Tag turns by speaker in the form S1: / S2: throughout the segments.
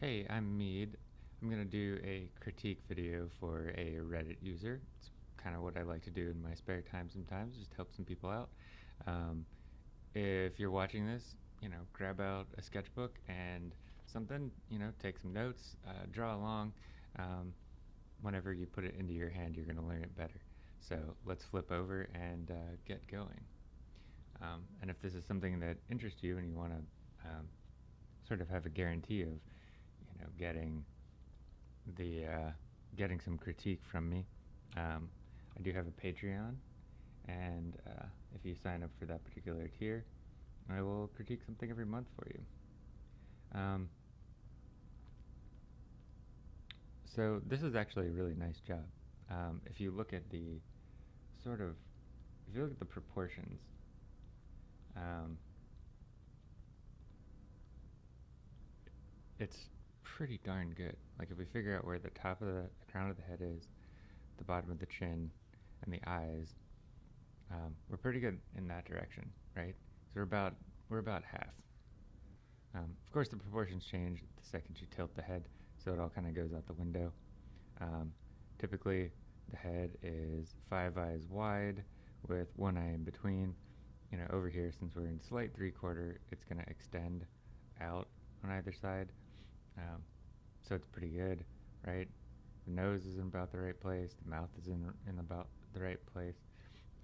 S1: Hey, I'm Mead. I'm going to do a critique video for a Reddit user. It's kind of what I like to do in my spare time sometimes, just help some people out. Um, if you're watching this, you know, grab out a sketchbook and something, you know, take some notes, uh, draw along. Um, whenever you put it into your hand, you're going to learn it better. So let's flip over and uh, get going. Um, and if this is something that interests you and you want to um, sort of have a guarantee of, know, getting the uh, getting some critique from me, um, I do have a Patreon, and uh, if you sign up for that particular tier, I will critique something every month for you. Um, so this is actually a really nice job. Um, if you look at the sort of, if you look at the proportions, um, it's pretty darn good. Like if we figure out where the top of the, the crown of the head is, the bottom of the chin, and the eyes, um, we're pretty good in that direction, right? So we're about we're about half. Um, of course, the proportions change the second you tilt the head, so it all kind of goes out the window. Um, typically, the head is five eyes wide with one eye in between. You know, over here, since we're in slight three quarter, it's going to extend out on either side. Um, so it's pretty good, right? The nose is in about the right place, the mouth is in, in about the right place.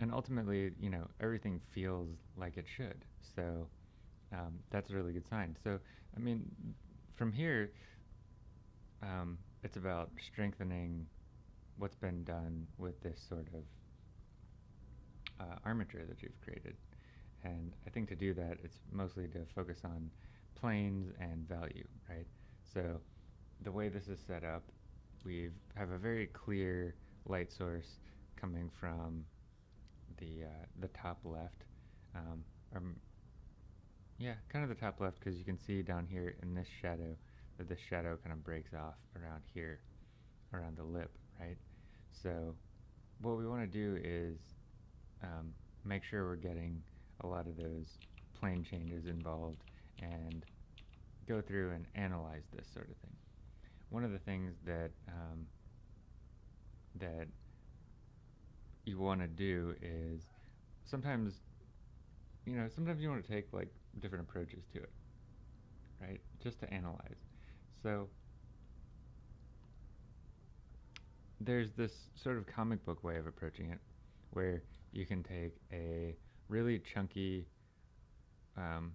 S1: And ultimately, you know, everything feels like it should. So um, that's a really good sign. So, I mean, from here, um, it's about strengthening what's been done with this sort of uh, armature that you've created. And I think to do that, it's mostly to focus on planes and value, right? So the way this is set up, we have a very clear light source coming from the uh, the top left, um, or yeah, kind of the top left because you can see down here in this shadow that this shadow kind of breaks off around here, around the lip, right? So what we want to do is um, make sure we're getting a lot of those plane changes involved and go through and analyze this sort of thing. One of the things that um, that you want to do is sometimes you know sometimes you want to take like different approaches to it right? Just to analyze. So there's this sort of comic book way of approaching it where you can take a really chunky um,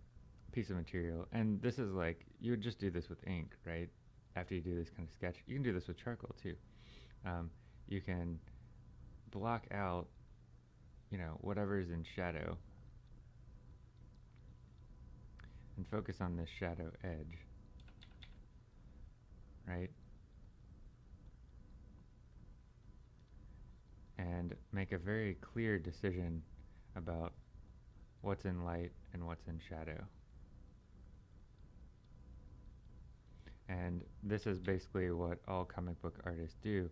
S1: piece of material and this is like you would just do this with ink right after you do this kind of sketch you can do this with charcoal too um, you can block out you know whatever is in shadow and focus on this shadow edge right and make a very clear decision about what's in light and what's in shadow. And this is basically what all comic book artists do.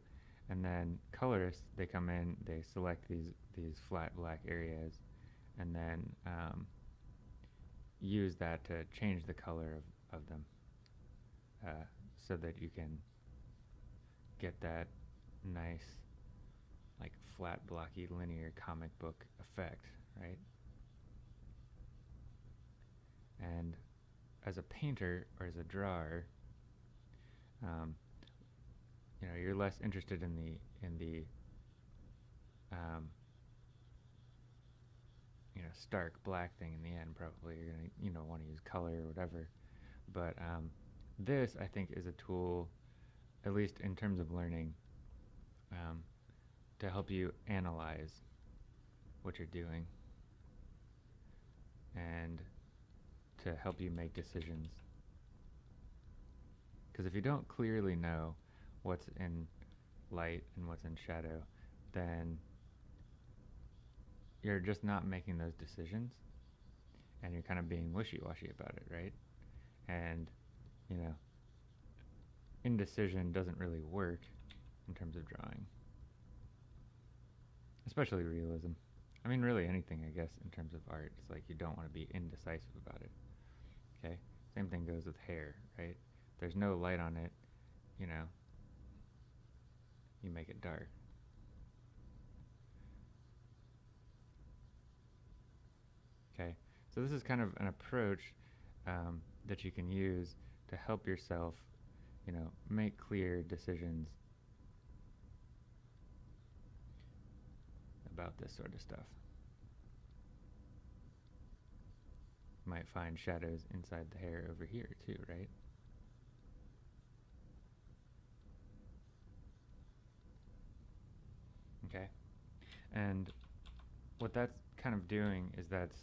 S1: And then colorists, they come in, they select these, these flat black areas, and then um, use that to change the color of, of them uh, so that you can get that nice like flat blocky linear comic book effect, right? And as a painter or as a drawer, um, you know, you're less interested in the in the um, you know stark black thing in the end. Probably you're gonna you know want to use color or whatever. But um, this I think is a tool, at least in terms of learning, um, to help you analyze what you're doing and to help you make decisions. Because if you don't clearly know what's in light and what's in shadow, then you're just not making those decisions and you're kind of being wishy-washy about it, right? And, you know, indecision doesn't really work in terms of drawing especially realism. I mean, really anything, I guess, in terms of art. It's like you don't want to be indecisive about it. Okay? Same thing goes with hair, right? There's no light on it, you know, you make it dark. Okay, so this is kind of an approach um, that you can use to help yourself, you know, make clear decisions about this sort of stuff. might find shadows inside the hair over here too, right? Okay, and what that's kind of doing is that's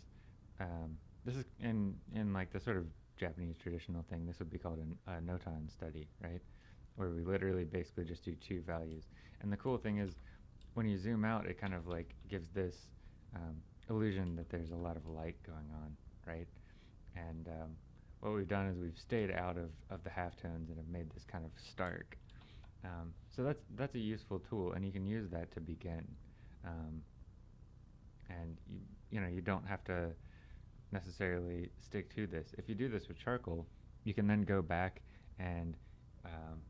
S1: um, this is in in like the sort of Japanese traditional thing. This would be called an, a notan study, right? Where we literally basically just do two values. And the cool thing is, when you zoom out, it kind of like gives this um, illusion that there's a lot of light going on, right? And um, what we've done is we've stayed out of, of the halftones and have made this kind of stark. Um, so that's that's a useful tool, and you can use that to begin. Um, and you you know you don't have to necessarily stick to this. If you do this with charcoal, you can then go back and um,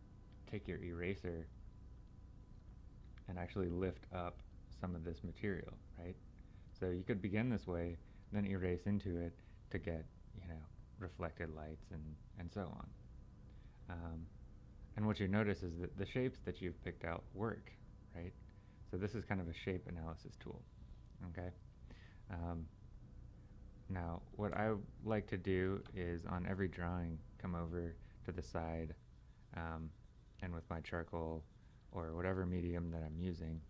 S1: take your eraser and actually lift up some of this material, right? So you could begin this way, then erase into it to get you know, reflected lights and, and so on. Um, and what you notice is that the shapes that you've picked out work, right? So this is kind of a shape analysis tool, okay? Um, now, what I like to do is on every drawing, come over to the side um, and with my charcoal or whatever medium that I'm using,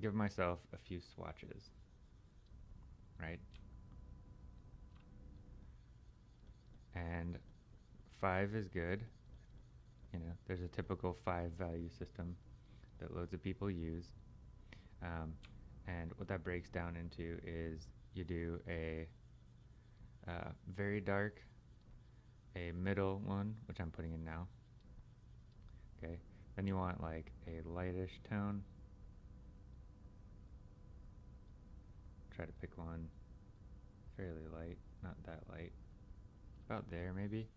S1: give myself a few swatches, right? and 5 is good. You know, there's a typical 5 value system that loads of people use. Um, and what that breaks down into is you do a uh, very dark, a middle one, which I'm putting in now. Okay, then you want like a lightish tone. Try to pick one fairly light, not that light. About there, maybe.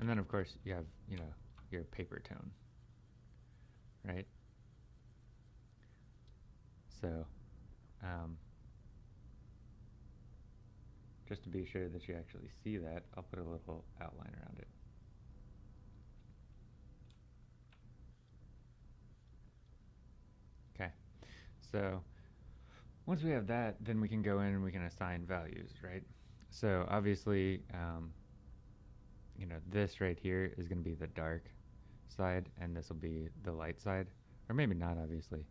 S1: And then, of course, you have, you know, your paper tone, right? So, um, just to be sure that you actually see that, I'll put a little outline around it. Okay, so once we have that, then we can go in and we can assign values, right? So obviously, um, you know, this right here is going to be the dark side, and this will be the light side, or maybe not, obviously.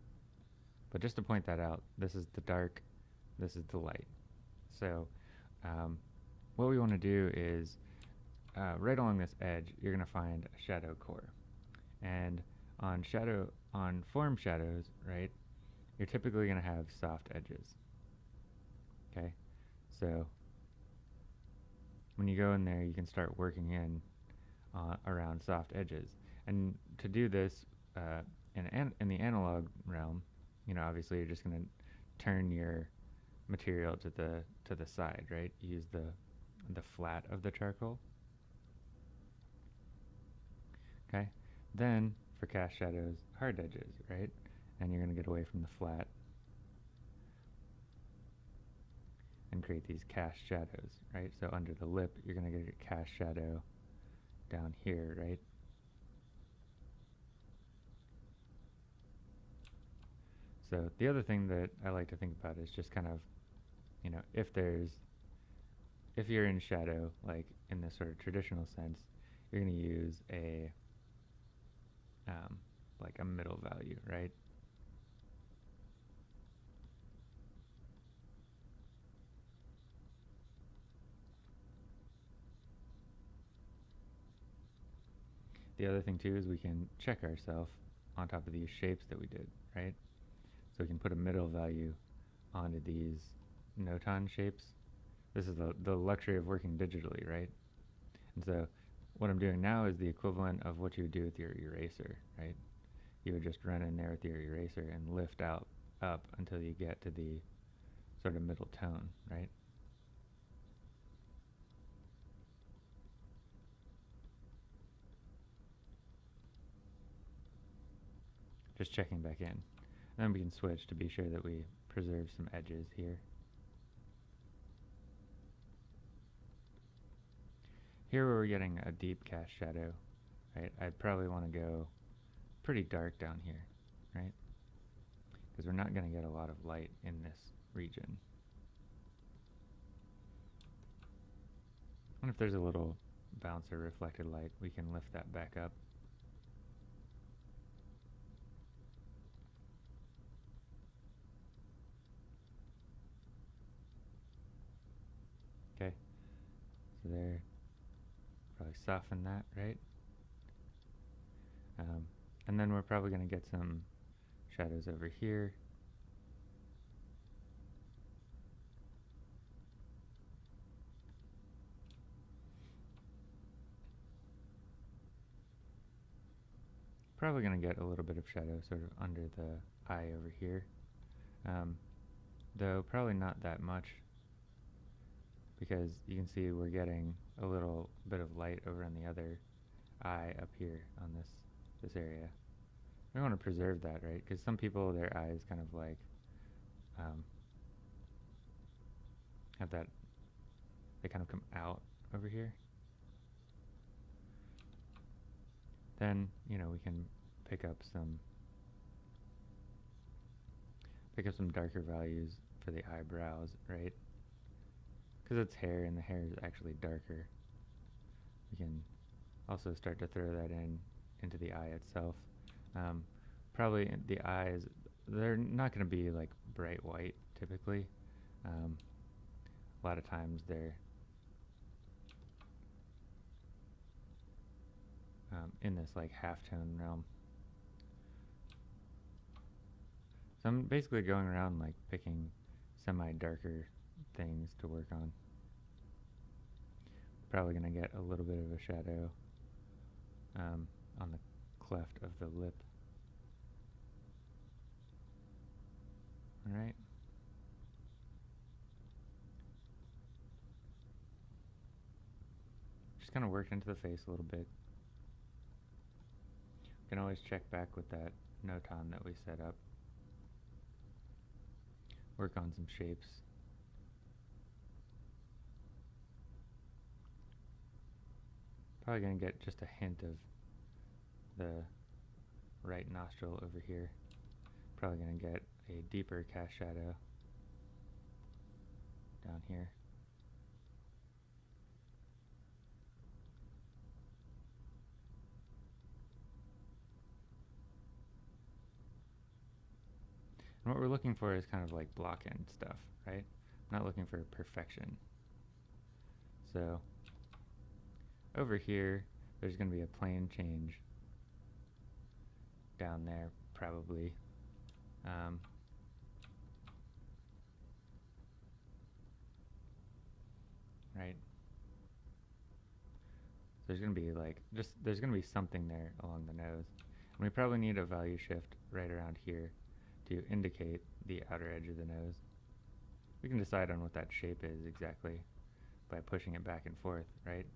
S1: But just to point that out, this is the dark, this is the light. So um, what we want to do is, uh, right along this edge, you're going to find a shadow core. And on shadow, on form shadows, right, you're typically going to have soft edges. Okay, so when you go in there, you can start working in uh, around soft edges. And to do this uh, in, an in the analog realm, you know, obviously you're just going to turn your material to the to the side, right? Use the the flat of the charcoal. Okay, then for cast shadows, hard edges, right? and you're going to get away from the flat and create these cast shadows, right? So under the lip, you're going to get a cast shadow down here, right? So the other thing that I like to think about is just kind of, you know, if there's, if you're in shadow, like in this sort of traditional sense, you're going to use a, um, like a middle value, right? The other thing too is we can check ourselves on top of these shapes that we did, right? So we can put a middle value onto these notan shapes. This is the, the luxury of working digitally, right? And so what I'm doing now is the equivalent of what you would do with your eraser, right? You would just run in there with your eraser and lift out up until you get to the sort of middle tone, right? Just checking back in. Then we can switch to be sure that we preserve some edges here. Here we're getting a deep cast shadow, right? I'd probably want to go pretty dark down here, right? Because we're not going to get a lot of light in this region. And if there's a little bouncer reflected light, we can lift that back up. There, probably soften that, right? Um, and then we're probably going to get some shadows over here. Probably going to get a little bit of shadow sort of under the eye over here. Um, though probably not that much because you can see we're getting a little bit of light over on the other eye up here on this this area. We want to preserve that, right? Because some people, their eyes kind of like um, have that, they kind of come out over here. Then, you know, we can pick up some, pick up some darker values for the eyebrows, right? Because it's hair and the hair is actually darker. We can also start to throw that in into the eye itself. Um, probably the eyes, they're not going to be like bright white typically. Um, a lot of times they're um, in this like halftone realm. So I'm basically going around like picking semi-darker things to work on. Probably going to get a little bit of a shadow um, on the cleft of the lip. Alright. Just kind of work into the face a little bit. You can always check back with that notan that we set up. Work on some shapes. Probably going to get just a hint of the right nostril over here. Probably going to get a deeper cast shadow down here. And what we're looking for is kind of like block end stuff, right? I'm not looking for perfection. So over here, there's going to be a plane change down there, probably. Um, right? There's going to be like, just, there's going to be something there along the nose. And we probably need a value shift right around here to indicate the outer edge of the nose. We can decide on what that shape is exactly by pushing it back and forth, right?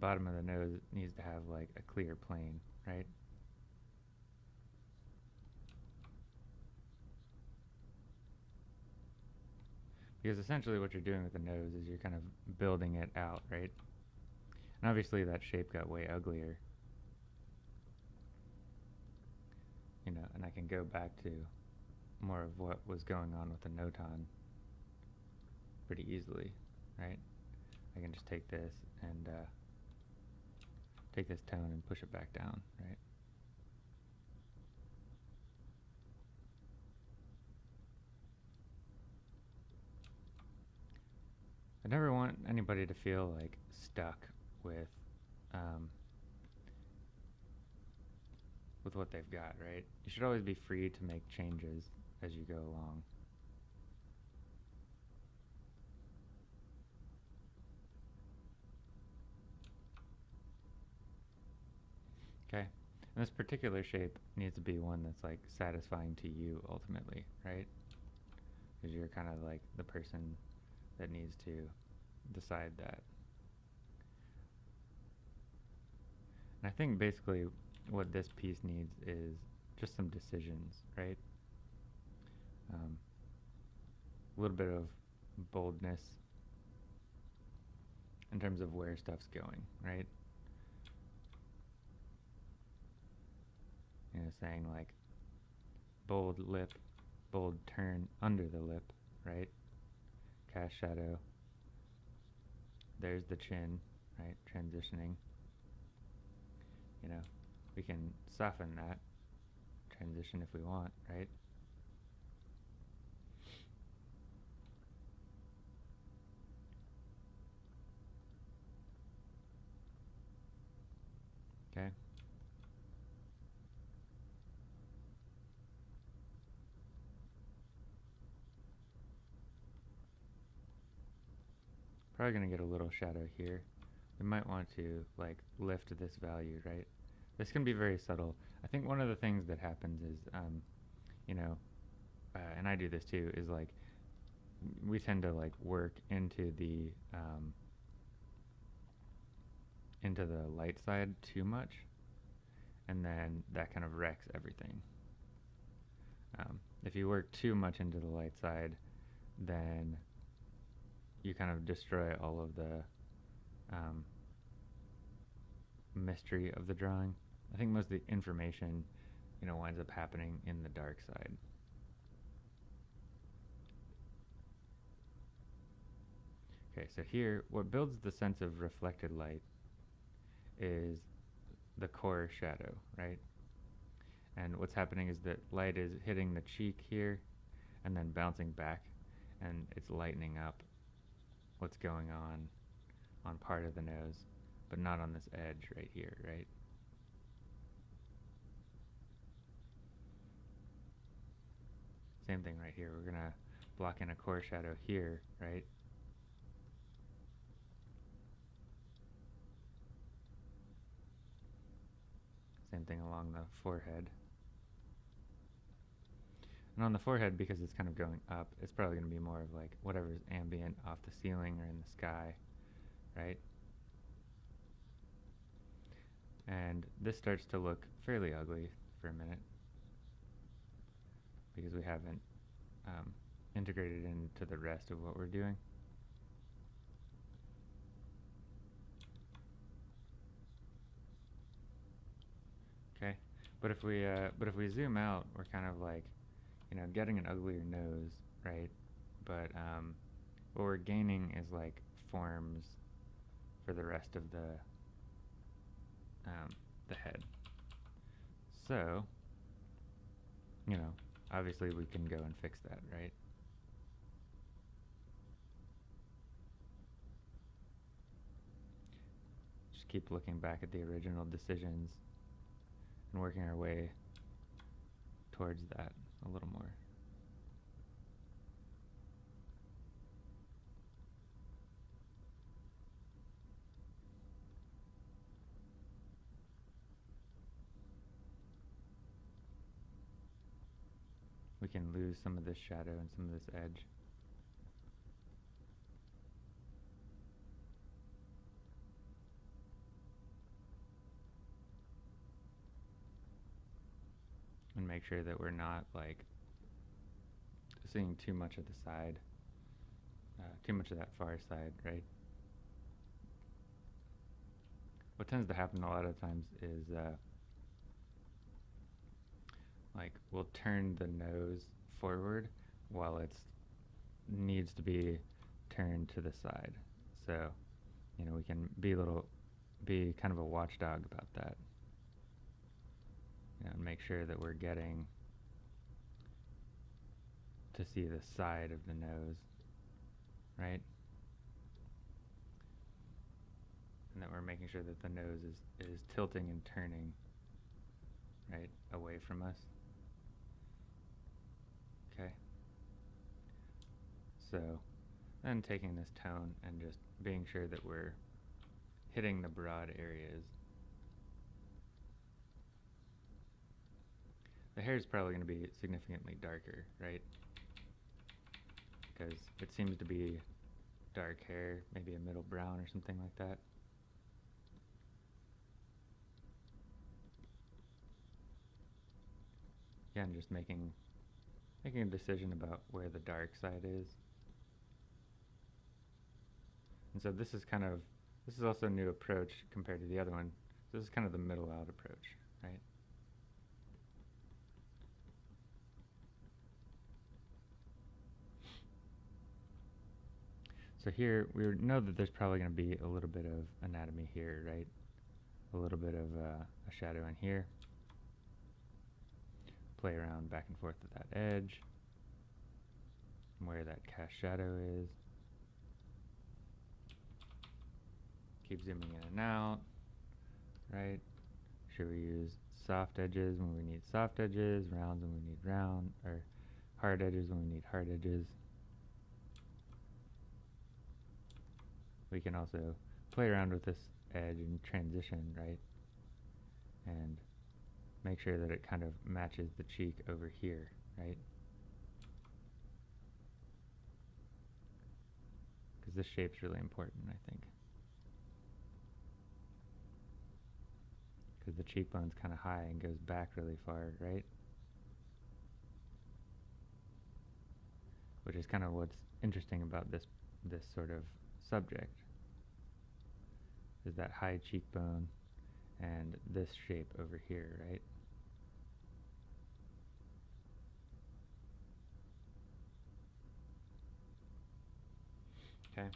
S1: Bottom of the nose needs to have like a clear plane, right? Because essentially what you're doing with the nose is you're kind of building it out, right? And obviously that shape got way uglier. You know, and I can go back to more of what was going on with the notan pretty easily, right? I can just take this and uh, take this tone and push it back down, right? I never want anybody to feel like stuck with um, with what they've got, right? You should always be free to make changes as you go along. Okay. And this particular shape needs to be one that's like satisfying to you ultimately, right? Because you're kind of like the person that needs to decide that. And I think basically what this piece needs is just some decisions, right? Um, a little bit of boldness in terms of where stuff's going, right? You know, saying like bold lip, bold turn under the lip, right? Cast shadow. There's the chin, right? Transitioning. You know, we can soften that transition if we want, right? Okay. Probably going to get a little shadow here. We might want to like lift this value, right? This can be very subtle. I think one of the things that happens is, um, you know, uh, and I do this too, is like we tend to like work into the um, into the light side too much, and then that kind of wrecks everything. Um, if you work too much into the light side, then you kind of destroy all of the um, mystery of the drawing. I think most of the information, you know, winds up happening in the dark side. Okay, so here, what builds the sense of reflected light is the core shadow, right? And what's happening is that light is hitting the cheek here and then bouncing back and it's lightening up what's going on on part of the nose, but not on this edge right here, right? Same thing right here. We're going to block in a core shadow here, right? Same thing along the forehead. And on the forehead, because it's kind of going up, it's probably going to be more of like whatever's ambient off the ceiling or in the sky, right? And this starts to look fairly ugly for a minute because we haven't um, integrated into the rest of what we're doing. Okay, but if we uh, but if we zoom out, we're kind of like, you know, getting an uglier nose, right? But um, what we're gaining is like forms for the rest of the um, the head. So, you know, obviously we can go and fix that, right? Just keep looking back at the original decisions and working our way towards that a little more. We can lose some of this shadow and some of this edge. and make sure that we're not like seeing too much of the side, uh, too much of that far side, right? What tends to happen a lot of times is uh, like we'll turn the nose forward while it needs to be turned to the side. So, you know, we can be a little, be kind of a watchdog about that and make sure that we're getting to see the side of the nose, right? And that we're making sure that the nose is, is tilting and turning, right, away from us. Okay. So, then taking this tone and just being sure that we're hitting the broad areas The hair is probably going to be significantly darker, right? Because it seems to be dark hair, maybe a middle brown or something like that. Yeah, I'm just making making a decision about where the dark side is. And so this is kind of, this is also a new approach compared to the other one. So this is kind of the middle out approach, right? So here, we know that there's probably going to be a little bit of anatomy here, right? A little bit of uh, a shadow in here. Play around back and forth with that edge, where that cast shadow is. Keep zooming in and out, right? Should we use soft edges when we need soft edges, rounds when we need round, or hard edges when we need hard edges? We can also play around with this edge and transition, right? And make sure that it kind of matches the cheek over here, right? Because this shape's really important, I think. Because the cheekbone's kind of high and goes back really far, right? Which is kind of what's interesting about this this sort of subject is that high cheekbone and this shape over here, right? Okay.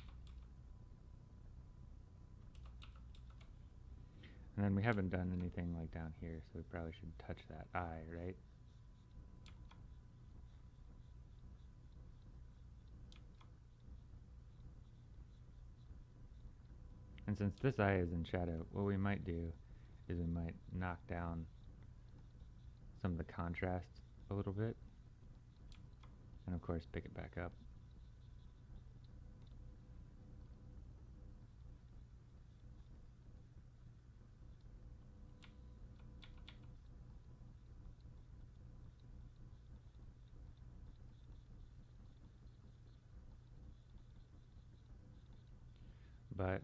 S1: And then we haven't done anything like down here, so we probably should touch that eye, right? And since this eye is in shadow, what we might do is we might knock down some of the contrast a little bit. And of course pick it back up. But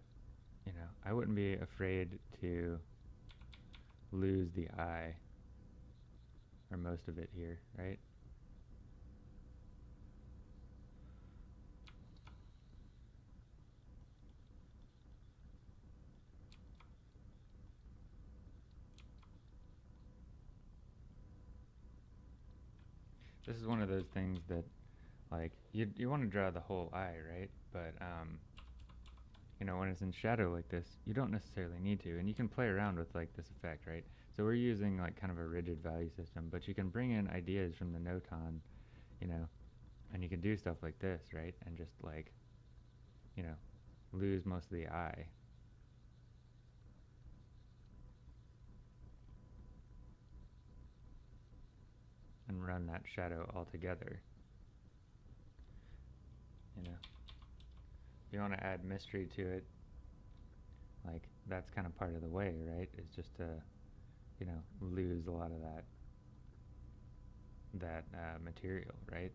S1: you know, I wouldn't be afraid to lose the eye or most of it here, right? This is one of those things that, like, you you want to draw the whole eye, right? But um, you know, when it's in shadow like this, you don't necessarily need to, and you can play around with like this effect, right? So we're using like kind of a rigid value system, but you can bring in ideas from the notan, you know, and you can do stuff like this, right? And just like, you know, lose most of the eye. And run that shadow altogether. You know you want to add mystery to it, like that's kind of part of the way, right? Is just to, you know, lose a lot of that that uh, material, right?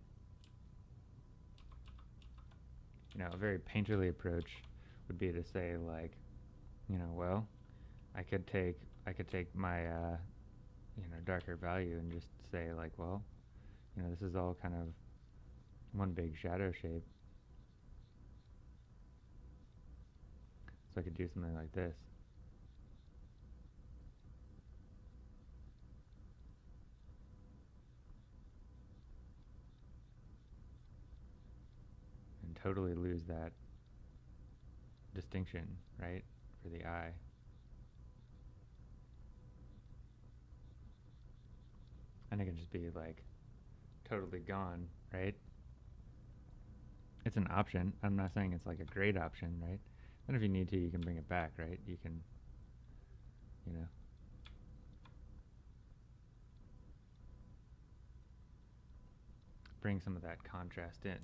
S1: You know, a very painterly approach would be to say like, you know, well, I could take I could take my uh, you know darker value and just say like, well, you know, this is all kind of one big shadow shape So I could do something like this. And totally lose that distinction, right, for the eye. And it can just be like totally gone, right? It's an option. I'm not saying it's like a great option, right? And if you need to, you can bring it back, right? You can, you know. Bring some of that contrast in.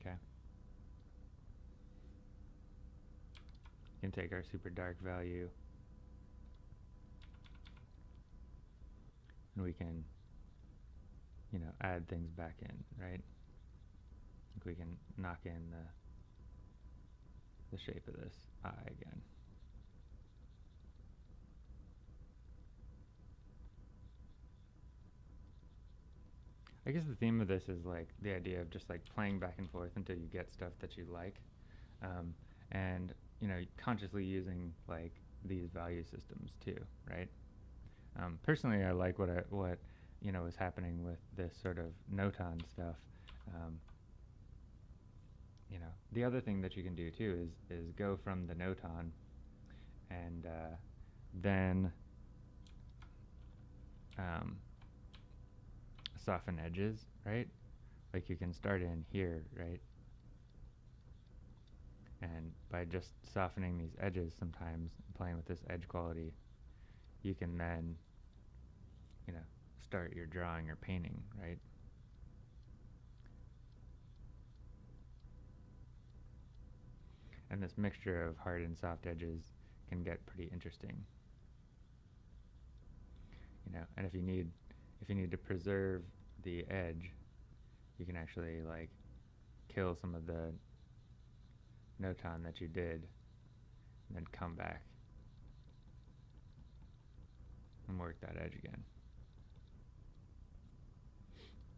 S1: Okay. You can take our super dark value and we can, you know, add things back in, right? we can knock in the the shape of this eye again. I guess the theme of this is like the idea of just like playing back and forth until you get stuff that you like, um, and you know consciously using like these value systems too, right? Um, personally, I like what I, what you know is happening with this sort of notan stuff. Um, you know, the other thing that you can do too is is go from the notan and uh, then um, soften edges, right? Like you can start in here, right? And by just softening these edges sometimes, playing with this edge quality, you can then, start your drawing or painting, right? And this mixture of hard and soft edges can get pretty interesting. You know, and if you need if you need to preserve the edge, you can actually like kill some of the notan that you did and then come back and work that edge again.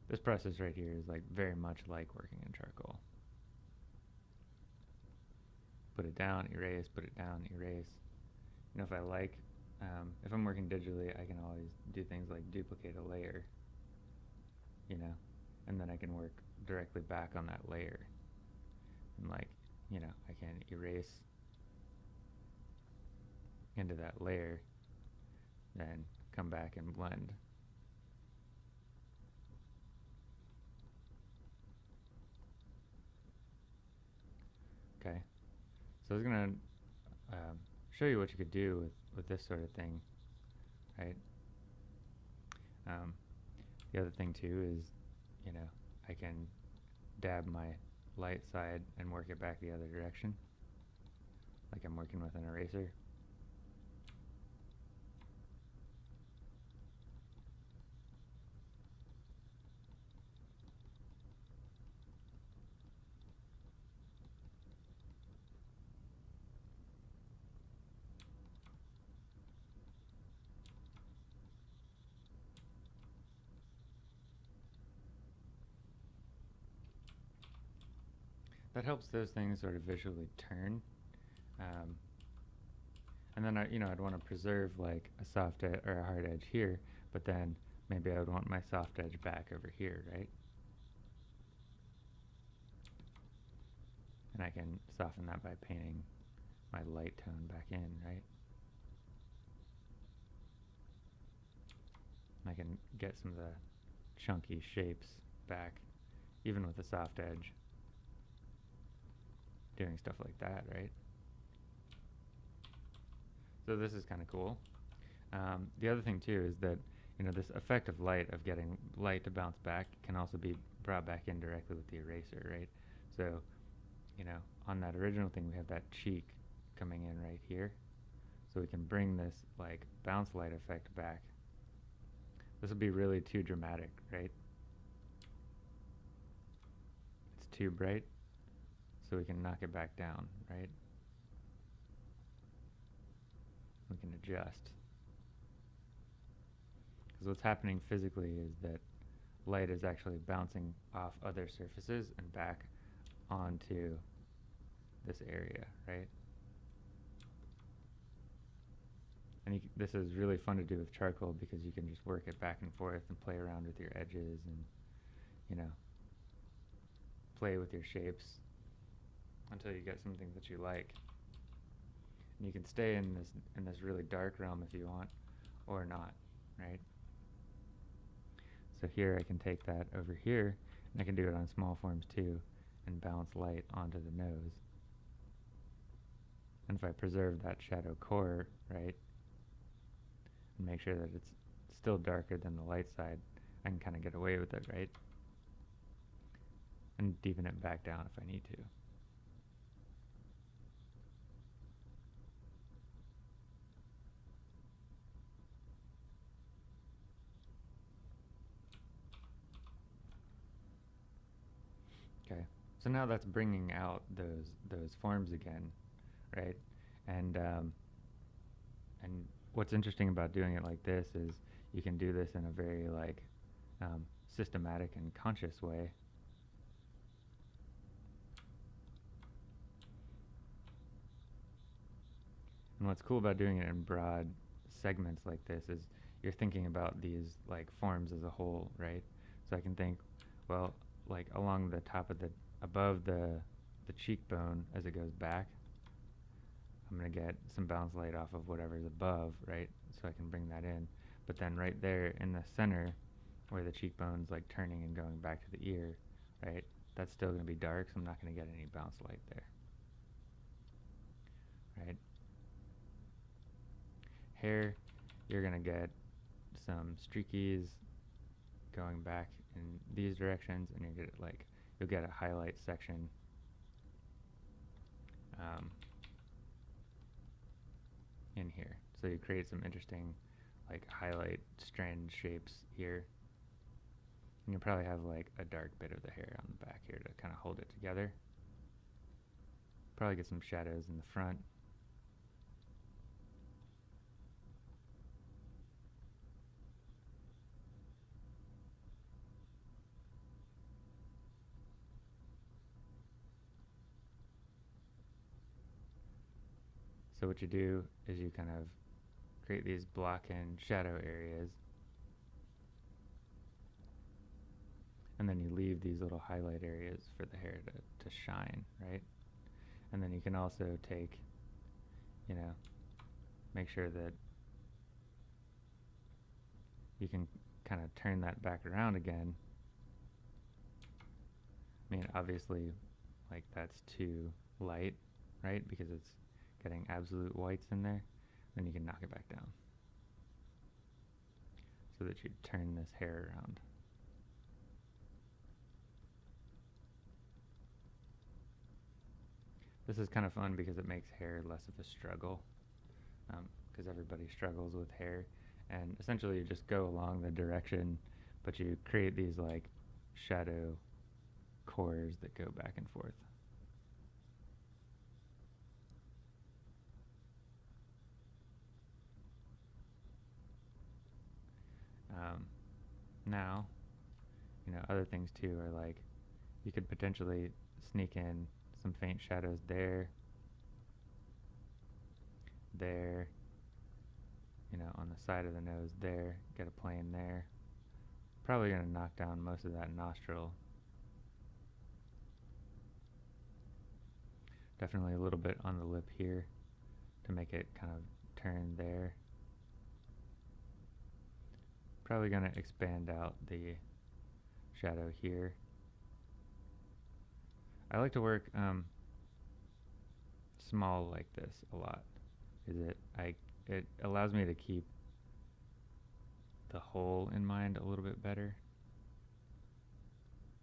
S1: This process right here is like very much like working in charcoal. Put it down, erase, put it down, erase. You know, if I like, um, if I'm working digitally, I can always do things like duplicate a layer you know, and then I can work directly back on that layer. And like, you know, I can erase into that layer, then come back and blend. Okay, so I was gonna um, show you what you could do with, with this sort of thing, right? Um, the other thing too is, you know, I can dab my light side and work it back the other direction, like I'm working with an eraser. That helps those things sort of visually turn. Um, and then I, you know, I'd want to preserve like a soft edge or a hard edge here, but then maybe I would want my soft edge back over here, right? And I can soften that by painting my light tone back in, right? And I can get some of the chunky shapes back, even with a soft edge doing stuff like that, right? So this is kind of cool. Um, the other thing too is that you know this effect of light of getting light to bounce back can also be brought back in directly with the eraser, right? So you know on that original thing we have that cheek coming in right here, so we can bring this like bounce light effect back. This will be really too dramatic, right? It's too bright so we can knock it back down, right? We can adjust. Because what's happening physically is that light is actually bouncing off other surfaces and back onto this area, right? And this is really fun to do with charcoal because you can just work it back and forth and play around with your edges and, you know, play with your shapes until you get something that you like. And you can stay in this in this really dark realm if you want, or not, right? So here I can take that over here, and I can do it on small forms too, and bounce light onto the nose. And if I preserve that shadow core, right, and make sure that it's still darker than the light side, I can kind of get away with it, right? And deepen it back down if I need to. So now that's bringing out those those forms again, right? And um, and what's interesting about doing it like this is you can do this in a very like um, systematic and conscious way. And what's cool about doing it in broad segments like this is you're thinking about these like forms as a whole, right? So I can think, well, like along the top of the above the the cheekbone as it goes back, I'm gonna get some bounce light off of whatever's above, right? So I can bring that in. But then right there in the center, where the cheekbone's like turning and going back to the ear, right? That's still gonna be dark, so I'm not gonna get any bounce light there, right? Hair, you're gonna get some streakies going back in these directions, and you're going get like you'll get a highlight section. Um, in here. So you create some interesting like highlight strand shapes here. And you'll probably have like a dark bit of the hair on the back here to kind of hold it together. Probably get some shadows in the front. So what you do is you kind of create these block and shadow areas. And then you leave these little highlight areas for the hair to, to shine, right? And then you can also take, you know, make sure that you can kind of turn that back around again. I mean, obviously, like that's too light, right? Because it's getting absolute whites in there, then you can knock it back down so that you turn this hair around. This is kind of fun because it makes hair less of a struggle because um, everybody struggles with hair and essentially you just go along the direction but you create these like shadow cores that go back and forth. Um, now, you know, other things too are like you could potentially sneak in some faint shadows there, there, you know, on the side of the nose there, get a plane there. Probably going to knock down most of that nostril. Definitely a little bit on the lip here to make it kind of turn there probably going to expand out the shadow here. I like to work um, small like this a lot. Is it I it allows me to keep the whole in mind a little bit better.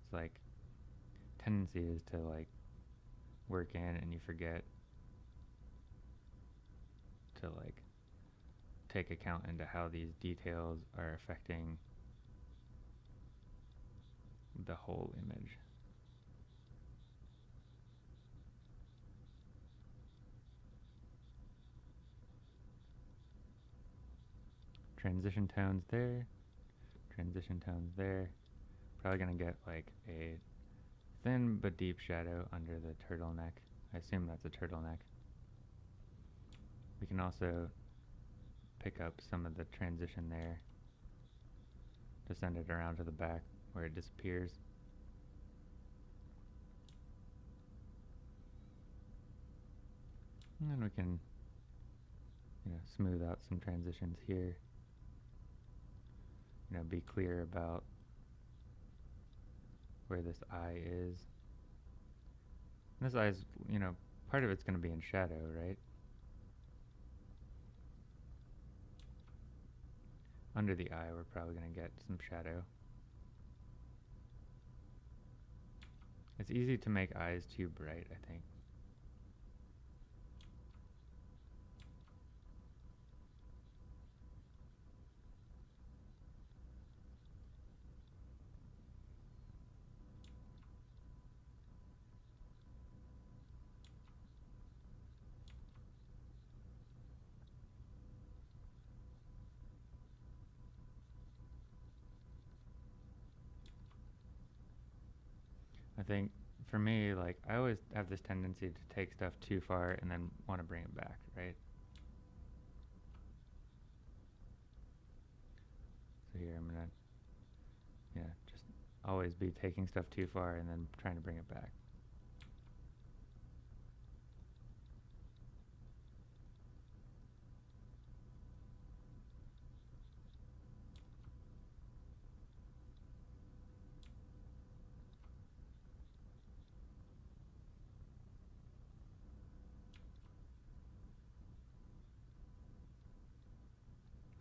S1: It's like tendency is to like work in and you forget to like take account into how these details are affecting the whole image. Transition tones there, transition tones there. Probably gonna get like a thin but deep shadow under the turtleneck. I assume that's a turtleneck. We can also pick up some of the transition there to send it around to the back where it disappears. And then we can you know, smooth out some transitions here. You know, be clear about where this eye is. And this eye is, you know, part of it's going to be in shadow, right? Under the eye, we're probably going to get some shadow. It's easy to make eyes too bright, I think. Think for me, like I always have this tendency to take stuff too far and then want to bring it back, right? So here I'm gonna, yeah, just always be taking stuff too far and then trying to bring it back.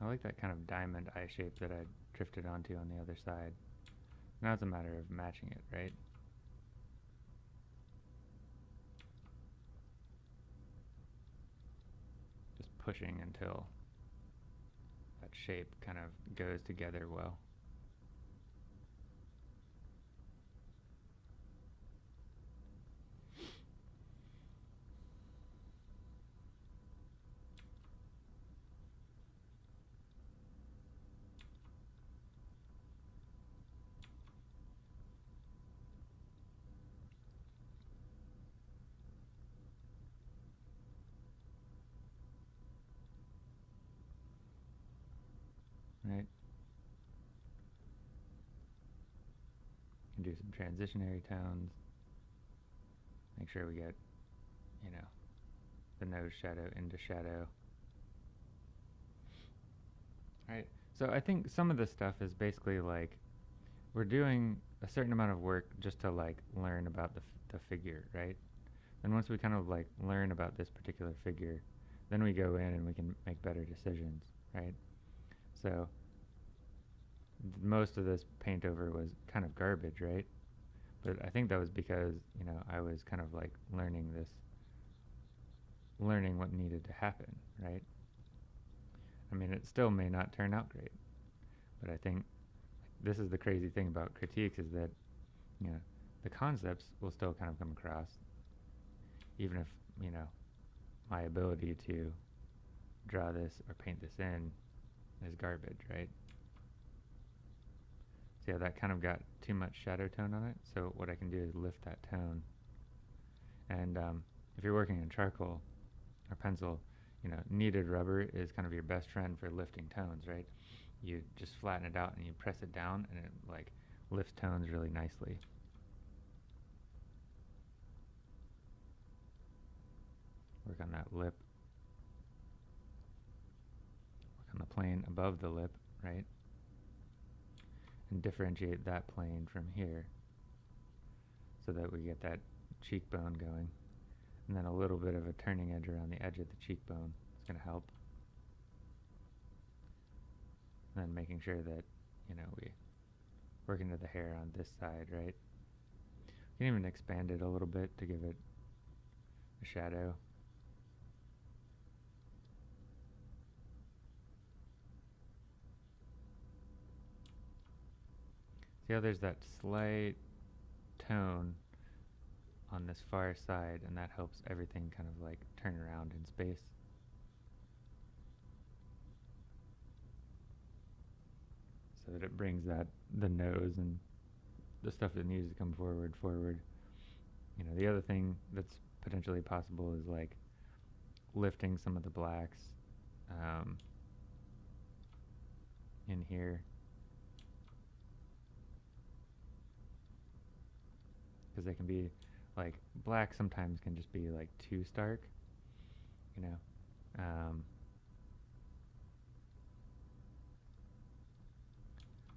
S1: I like that kind of diamond eye shape that I drifted onto on the other side. Now it's a matter of matching it, right? Just pushing until that shape kind of goes together well. right? And do some transitionary tones. Make sure we get, you know, the nose shadow into shadow. Right. So I think some of this stuff is basically like we're doing a certain amount of work just to like learn about the, the figure, right? And once we kind of like learn about this particular figure, then we go in and we can make better decisions, right? So most of this paint over was kind of garbage, right? But I think that was because, you know, I was kind of like learning this, learning what needed to happen, right? I mean, it still may not turn out great, but I think this is the crazy thing about critiques is that, you know, the concepts will still kind of come across, even if, you know, my ability to draw this or paint this in is garbage, right? So yeah, that kind of got too much shadow tone on it. So what I can do is lift that tone. And um, if you're working in charcoal or pencil, you know, kneaded rubber is kind of your best friend for lifting tones, right? You just flatten it out and you press it down and it like lifts tones really nicely. Work on that lip. Work on the plane above the lip, right? And differentiate that plane from here so that we get that cheekbone going. And then a little bit of a turning edge around the edge of the cheekbone is going to help. And then making sure that, you know, we work into the hair on this side, right? You can even expand it a little bit to give it a shadow. See how there's that slight tone on this far side, and that helps everything kind of like turn around in space. So that it brings that, the nose and the stuff that needs to come forward, forward. You know, the other thing that's potentially possible is like lifting some of the blacks um, in here because they can be like black sometimes can just be like too stark you know? Um,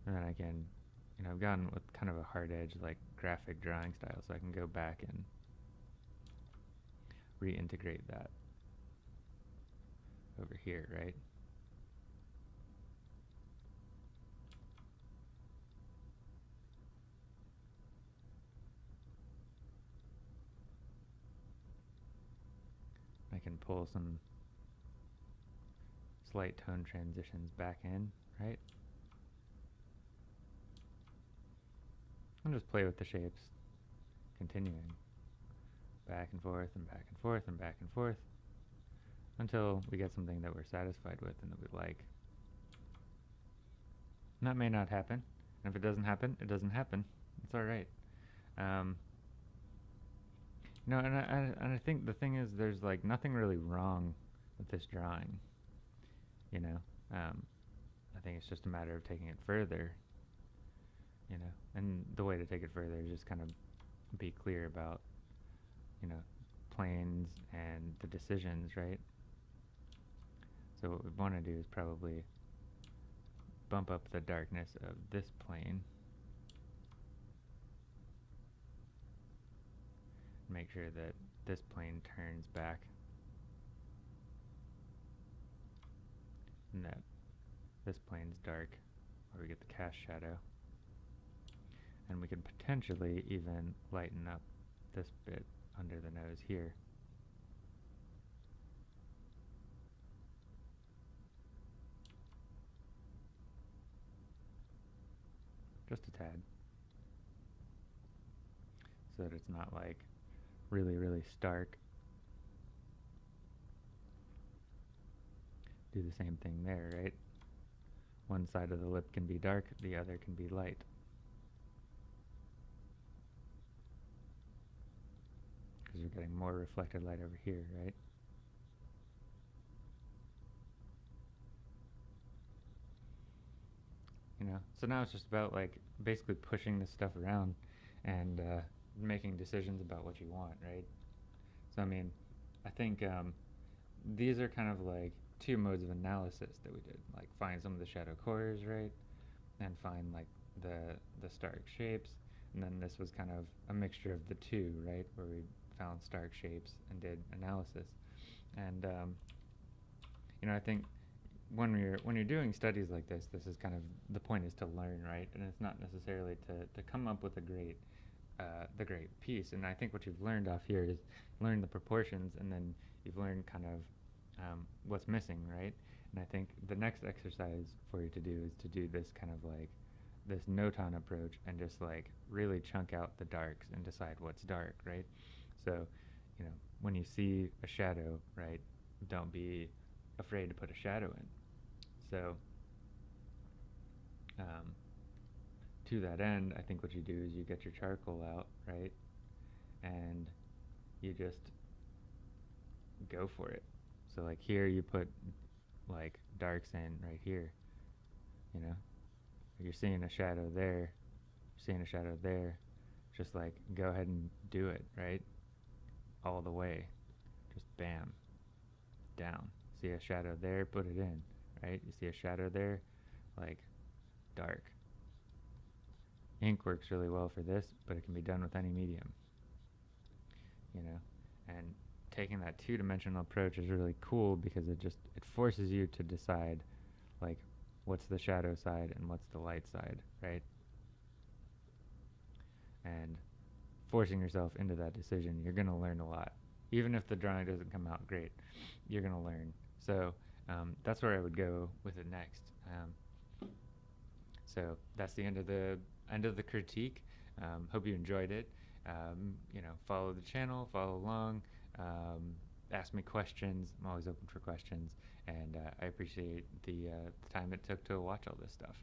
S1: and then I can you know I've gone with kind of a hard edge like graphic drawing style so I can go back and reintegrate that over here right can pull some slight tone transitions back in, right? And just play with the shapes, continuing back and forth and back and forth and back and forth until we get something that we're satisfied with and that we like. And that may not happen. And if it doesn't happen, it doesn't happen. It's alright. Um, No, and I, and I think the thing is, there's like nothing really wrong with this drawing. You know, um, I think it's just a matter of taking it further. You know, and the way to take it further is just kind of be clear about, you know, planes and the decisions, right? So what we want to do is probably bump up the darkness of this plane. Make sure that this plane turns back and that this plane's dark where we get the cast shadow. And we can potentially even lighten up this bit under the nose here. Just a tad. So that it's not like really, really stark. Do the same thing there, right? One side of the lip can be dark, the other can be light. Because we're getting more reflected light over here, right? You know, so now it's just about like basically pushing this stuff around and uh, making decisions about what you want, right? So I mean, I think um, these are kind of like two modes of analysis that we did, like find some of the shadow cores, right, and find like the the stark shapes, and then this was kind of a mixture of the two, right, where we found stark shapes and did analysis, and um, you know I think when you're when you're doing studies like this, this is kind of the point is to learn, right, and it's not necessarily to to come up with a great uh, the great piece. And I think what you've learned off here is learn the proportions, and then you've learned kind of um, what's missing, right? And I think the next exercise for you to do is to do this kind of like this notan approach and just like really chunk out the darks and decide what's dark, right? So, you know, when you see a shadow, right, don't be afraid to put a shadow in. So, um, to that end, I think what you do is you get your charcoal out, right? And you just go for it. So like here you put like darks in right here, you know? You're seeing a shadow there, you're seeing a shadow there. Just like go ahead and do it, right? All the way. Just bam. Down. See a shadow there, put it in, right? You see a shadow there, like dark ink works really well for this, but it can be done with any medium. You know, and taking that two-dimensional approach is really cool because it just it forces you to decide like what's the shadow side and what's the light side, right? And forcing yourself into that decision, you're going to learn a lot. Even if the drawing doesn't come out great, you're going to learn. So um, that's where I would go with it next. Um, so that's the end of the end of the critique. Um, hope you enjoyed it. Um, you know, follow the channel, follow along, um, ask me questions. I'm always open for questions, and uh, I appreciate the, uh, the time it took to watch all this stuff.